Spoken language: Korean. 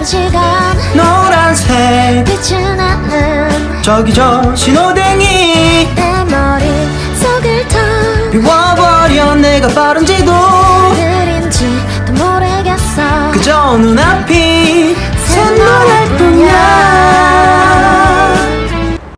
짧은 시간 노란색. 빛이 나는 저기 저 신호등이 내 머릿속을 다 비워버려 내가 빠른지도 느린지도 모르겠어. 그저 눈앞이